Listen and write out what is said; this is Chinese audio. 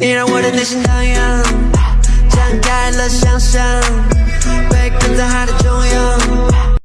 你让我的内心荡漾展开了想象。